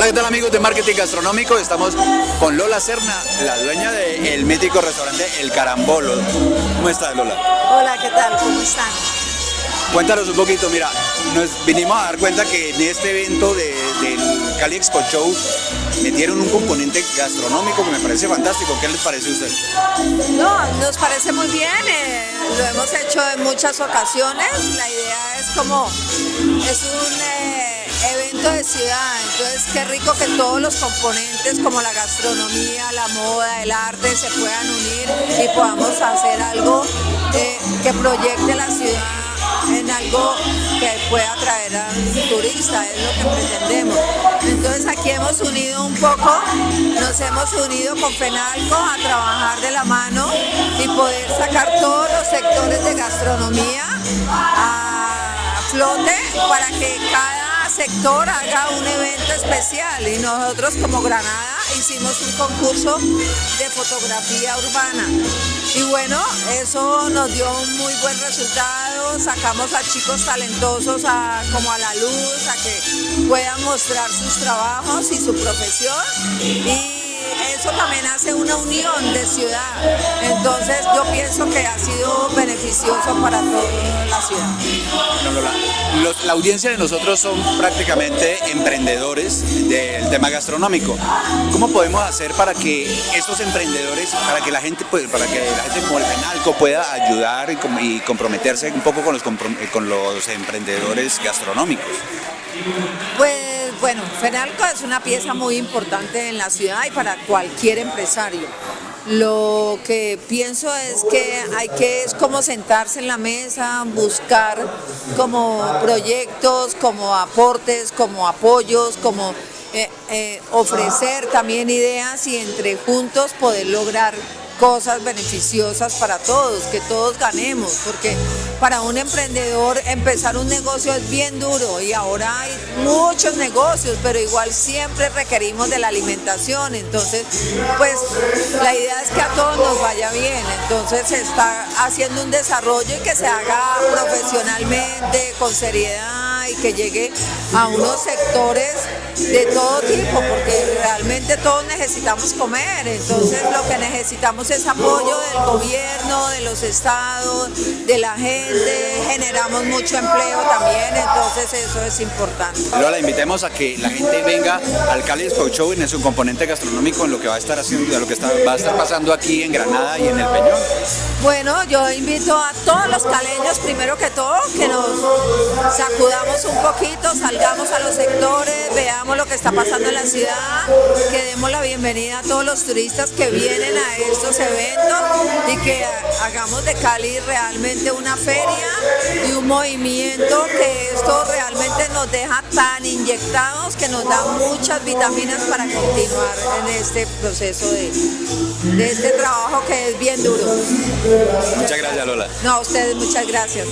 Hola, ¿qué tal amigos de Marketing Gastronómico? Estamos con Lola Serna, la dueña del mítico restaurante El Carambolo. ¿Cómo estás, Lola? Hola, ¿qué tal? ¿Cómo están? Cuéntanos un poquito, mira, nos vinimos a dar cuenta que en este evento de, del Cali Expo Show metieron un componente gastronómico que me parece fantástico. ¿Qué les parece a ustedes? No, nos parece muy bien, eh, lo hemos hecho en muchas ocasiones. La idea es como, es un... Eh, evento de ciudad, entonces qué rico que todos los componentes como la gastronomía, la moda, el arte se puedan unir y podamos hacer algo eh, que proyecte la ciudad en algo que pueda atraer al turista, es lo que pretendemos. Entonces aquí hemos unido un poco, nos hemos unido con FENALCO a trabajar de la mano y poder sacar todos los sectores de gastronomía a flote para que haga un evento especial y nosotros como Granada hicimos un concurso de fotografía urbana y bueno, eso nos dio un muy buen resultado, sacamos a chicos talentosos a, como a la luz, a que puedan mostrar sus trabajos y su profesión y eso también hace una unión de ciudad. Entonces yo pienso que ha sido beneficioso para toda la ciudad. La audiencia de nosotros son prácticamente emprendedores del tema gastronómico. ¿Cómo podemos hacer para que estos emprendedores, para que la gente, pues, para que la gente como el Penalco pueda ayudar y, comprometerse un poco con los, con los emprendedores gastronómicos? Pues bueno, Fenalco es una pieza muy importante en la ciudad y para cualquier empresario. Lo que pienso es que hay que es como sentarse en la mesa, buscar como proyectos, como aportes, como apoyos, como eh, eh, ofrecer también ideas y entre juntos poder lograr cosas beneficiosas para todos, que todos ganemos, porque para un emprendedor empezar un negocio es bien duro y ahora hay muchos negocios, pero igual siempre requerimos de la alimentación, entonces pues la idea es que a todos nos vaya bien, entonces se está haciendo un desarrollo y que se haga profesionalmente, con seriedad y que llegue a unos sectores de todo tipo, porque realmente todos necesitamos comer, entonces lo que necesitamos es apoyo del gobierno, de los estados, de la gente, generamos mucho empleo también, entonces eso es importante. Lola, invitemos a que la gente venga al Cali Expo Show en su componente gastronómico en lo que va a estar haciendo, lo que está, va a estar pasando aquí en Granada y en el Peñón. Bueno, yo invito a todos los caleños, primero que todo, que nos sacudamos un poquito, salgamos a los sectores, veamos lo que está pasando en la ciudad, que demos la bienvenida a todos los turistas que vienen a estos eventos y que hagamos de Cali realmente una feria movimiento que esto realmente nos deja tan inyectados que nos da muchas vitaminas para continuar en este proceso de, de este trabajo que es bien duro. Muchas gracias Lola. No, a ustedes muchas gracias.